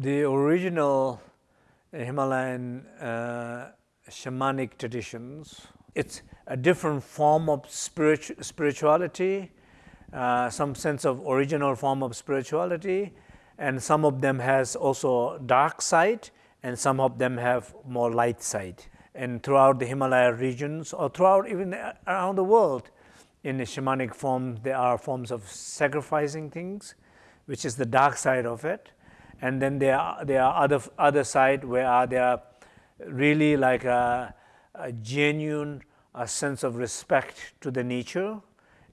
The original Himalayan uh, shamanic traditions, it's a different form of spiritu spirituality, uh, some sense of original form of spirituality, and some of them has also dark side, and some of them have more light side. And throughout the Himalaya regions, or throughout even around the world, in the shamanic form, there are forms of sacrificing things, which is the dark side of it. And then there are, there are other, other side where there are really like a, a genuine a sense of respect to the nature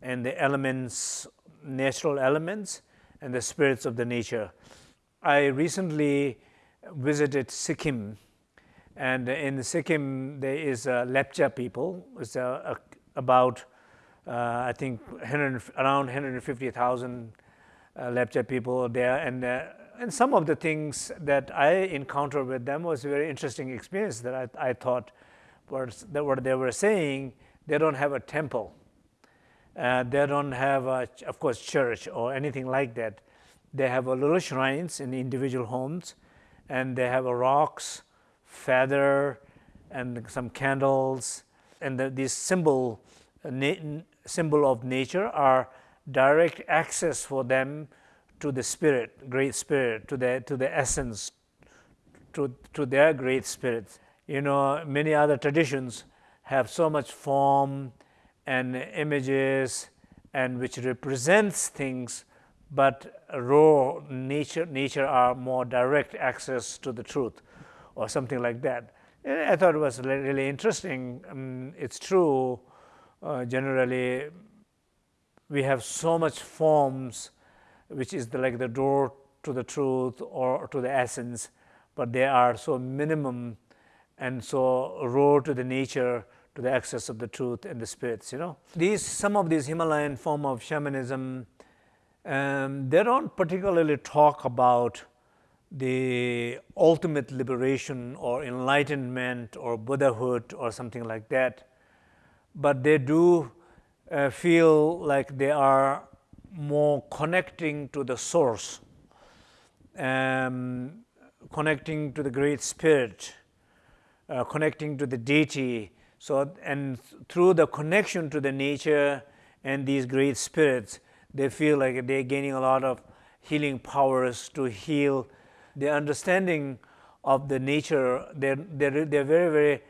and the elements, natural elements and the spirits of the nature. I recently visited Sikkim and in Sikkim there is a Lepcha people, it's a, a, about uh, I think 100, around 150,000 uh, Lepcha people there and uh, and some of the things that I encountered with them was a very interesting experience that I, I thought was that what they were saying, they don't have a temple. Uh, they don't have, a, of course, church or anything like that. They have a little shrines in individual homes, and they have a rocks, feather, and some candles, and the, these symbol, uh, symbol of nature are direct access for them to the spirit, great spirit, to the, to the essence, to, to their great spirit. You know, many other traditions have so much form and images and which represents things, but raw nature, nature are more direct access to the truth or something like that. I thought it was really interesting. Um, it's true, uh, generally, we have so much forms which is the, like the door to the truth or to the essence, but they are so minimum and so raw to the nature to the access of the truth and the spirits, you know. These, some of these Himalayan form of shamanism, um, they don't particularly talk about the ultimate liberation or enlightenment or Buddhahood or something like that, but they do uh, feel like they are more connecting to the source, um, connecting to the great spirit, uh, connecting to the deity. So, and through the connection to the nature and these great spirits, they feel like they're gaining a lot of healing powers to heal the understanding of the nature. They're, they're, they're very, very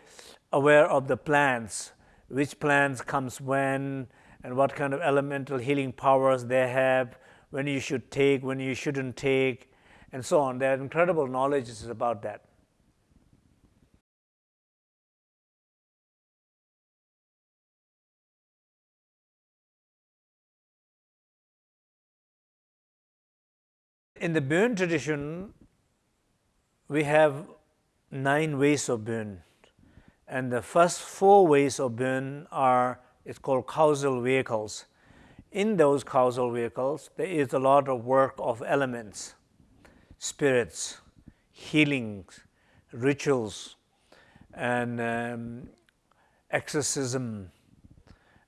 aware of the plants, which plants comes when, and what kind of elemental healing powers they have, when you should take, when you shouldn't take, and so on. There are incredible knowledges about that. In the Bön tradition, we have nine ways of Bön. And the first four ways of Bön are it's called causal vehicles. In those causal vehicles, there is a lot of work of elements, spirits, healings, rituals, and um, exorcism.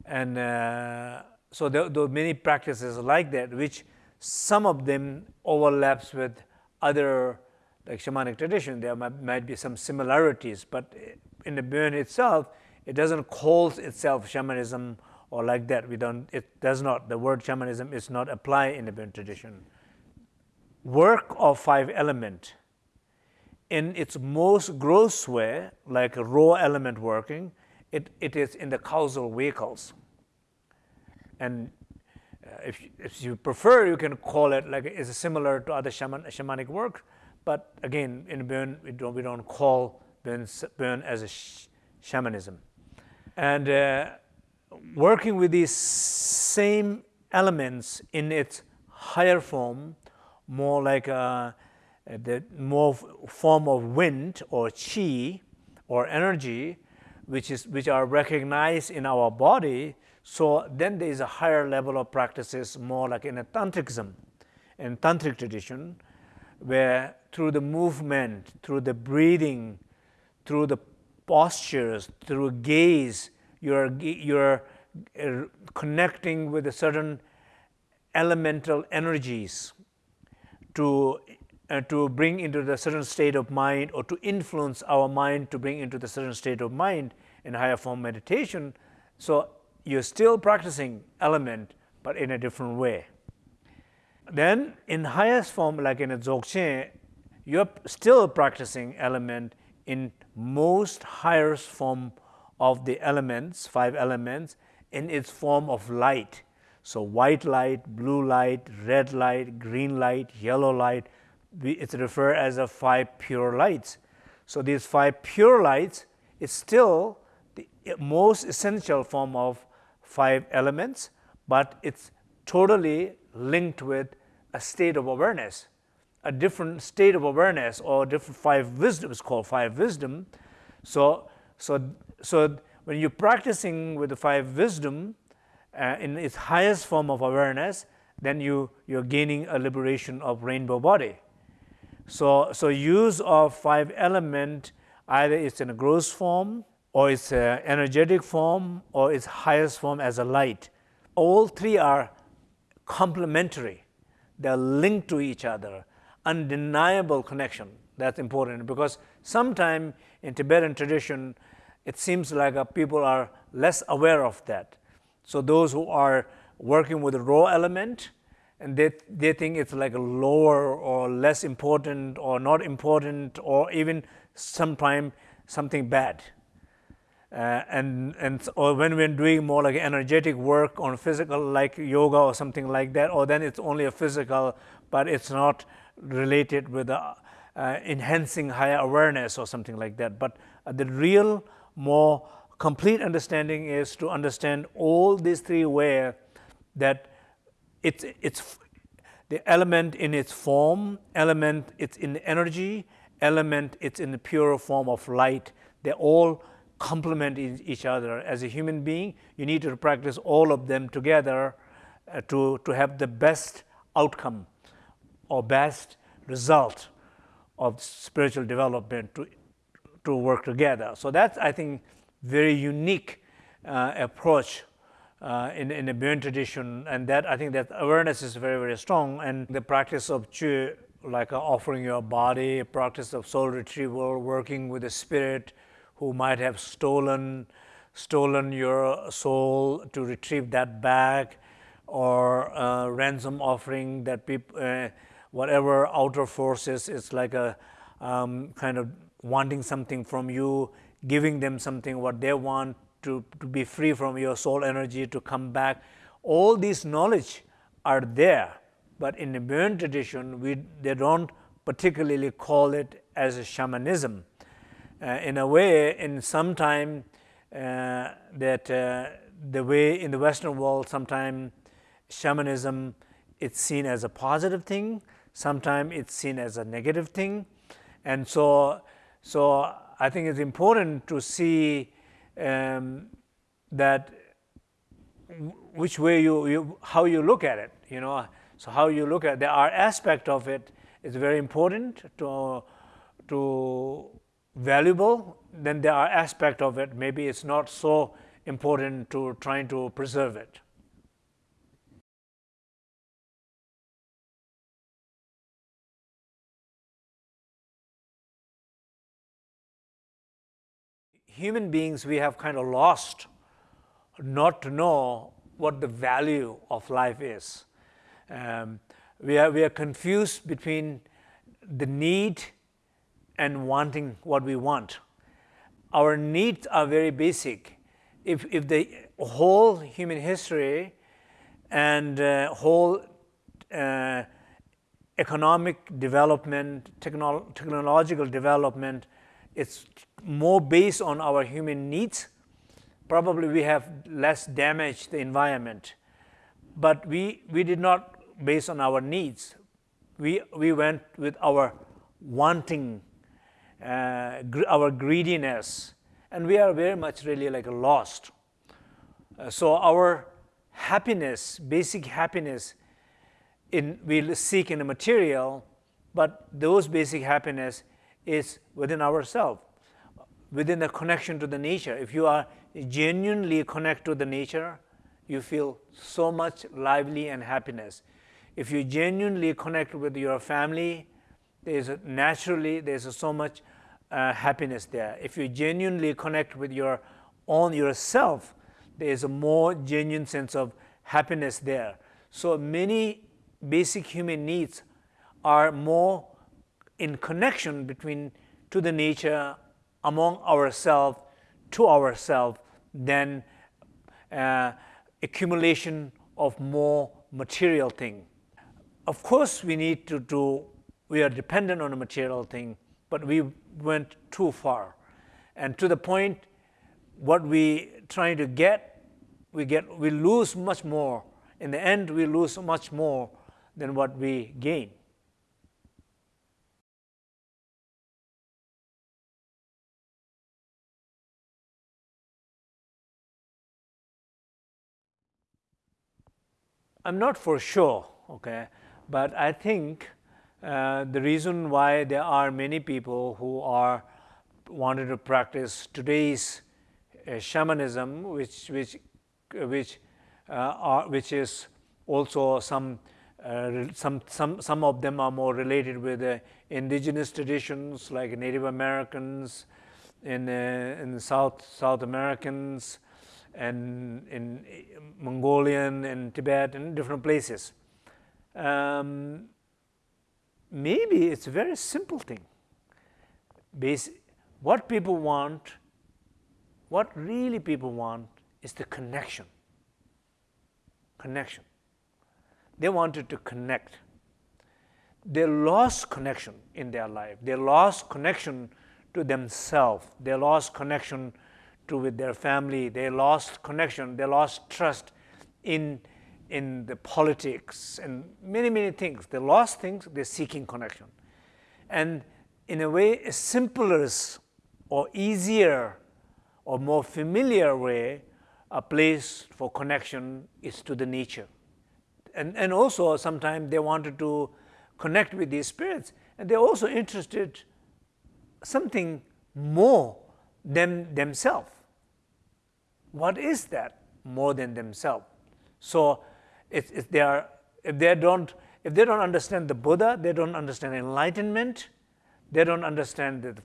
And uh, so there, there are many practices like that, which some of them overlaps with other like shamanic tradition. There might, might be some similarities, but in the Bön itself, it doesn't call itself shamanism or like that. We don't, it does not, the word shamanism is not apply in the Bön tradition. Work of five element in its most gross way, like raw element working, it, it is in the causal vehicles. And uh, if, if you prefer, you can call it like it's similar to other shaman, shamanic work, but again, in Bön, we don't, we don't call Burn, Bön as a sh shamanism. And uh, working with these same elements in its higher form, more like uh, the more form of wind or chi or energy, which is which are recognized in our body. So then there is a higher level of practices, more like in a tantrikism, in tantric tradition, where through the movement, through the breathing, through the postures, through gaze, you're, you're uh, connecting with a certain elemental energies to uh, to bring into the certain state of mind or to influence our mind to bring into the certain state of mind in higher form meditation. So you're still practicing element, but in a different way. Then in highest form, like in a Dzogchen, you're still practicing element in most highest form of the elements, five elements, in its form of light. So white light, blue light, red light, green light, yellow light, it's referred as a five pure lights. So these five pure lights is still the most essential form of five elements, but it's totally linked with a state of awareness, a different state of awareness or different five wisdoms called five wisdom. So, so, so when you're practicing with the five wisdom uh, in its highest form of awareness, then you, you're gaining a liberation of rainbow body. So, so use of five element, either it's in a gross form, or it's an energetic form, or its highest form as a light. All three are complementary. They're linked to each other, undeniable connection. That's important because sometimes in Tibetan tradition, it seems like uh, people are less aware of that. So those who are working with the raw element, and they, they think it's like a lower or less important or not important or even sometimes something bad. Uh, and and or when we're doing more like energetic work on physical like yoga or something like that or then it's only a physical but it's not related with uh, uh, enhancing higher awareness or something like that but uh, the real more complete understanding is to understand all these three ways that it's, it's the element in its form, element it's in energy, element it's in the pure form of light. They all complement each other. As a human being, you need to practice all of them together uh, to, to have the best outcome or best result of spiritual development to, to work together. So that's, I think, very unique uh, approach uh, in, in the Bön tradition, and that I think that awareness is very, very strong. And the practice of Chöd, like uh, offering your body, practice of soul retrieval, working with the spirit who might have stolen, stolen your soul to retrieve that back, or uh, ransom offering that people, uh, whatever outer forces, it's like a um, kind of wanting something from you, giving them something what they want, to, to be free from your soul energy, to come back. All these knowledge are there, but in the Bön tradition, we, they don't particularly call it as a shamanism. Uh, in a way, in some time, uh, that uh, the way in the Western world, sometimes shamanism it's seen as a positive thing, sometimes it's seen as a negative thing, and so so I think it's important to see um, that which way you, you, how you look at it, you know. So how you look at there are aspect of it is very important to, to valuable. Then there are aspect of it maybe it's not so important to trying to preserve it. Human beings, we have kind of lost not to know what the value of life is. Um, we, are, we are confused between the need and wanting what we want. Our needs are very basic. If, if the whole human history and uh, whole uh, economic development, technolo technological development it's more based on our human needs, probably we have less damaged the environment. But we, we did not based on our needs. We, we went with our wanting, uh, our greediness, and we are very much really like lost. Uh, so our happiness, basic happiness, in, we seek in the material, but those basic happiness is within ourselves, within the connection to the nature. If you are genuinely connected to the nature, you feel so much lively and happiness. If you genuinely connect with your family, there's naturally there's so much uh, happiness there. If you genuinely connect with your own yourself, there is a more genuine sense of happiness there. So many basic human needs are more in connection between to the nature among ourselves to ourselves than uh, accumulation of more material thing. Of course, we need to do, we are dependent on a material thing, but we went too far. And to the point, what we trying to get, we get, we lose much more. In the end, we lose much more than what we gain. I'm not for sure, okay, but I think uh, the reason why there are many people who are wanted to practice today's uh, shamanism, which which which uh, are, which is also some uh, some some some of them are more related with indigenous traditions like Native Americans, in uh, South South Americans, and in Mongolian and Tibet and different places. Um, maybe it's a very simple thing. What people want, what really people want is the connection. Connection. They wanted to connect. They lost connection in their life. They lost connection to themselves. They lost connection to with their family. They lost connection. They lost trust in, in the politics and many, many things. They lost things. They're seeking connection. And in a way, a simpler or easier or more familiar way, a place for connection is to the nature. And, and also sometimes they wanted to connect with these spirits and they're also interested something more than themselves. What is that more than themselves? So if, if they are if they don't if they don't understand the Buddha, they don't understand enlightenment, they don't understand the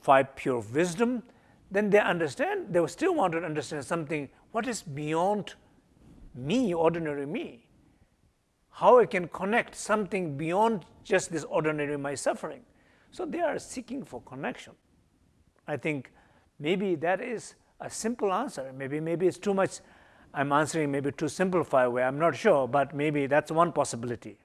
five pure wisdom, then they understand, they still want to understand something, what is beyond me, ordinary me? How I can connect something beyond just this ordinary my suffering. So they are seeking for connection. I think maybe that is a simple answer. Maybe, maybe it's too much, I'm answering maybe too simplified way, I'm not sure, but maybe that's one possibility.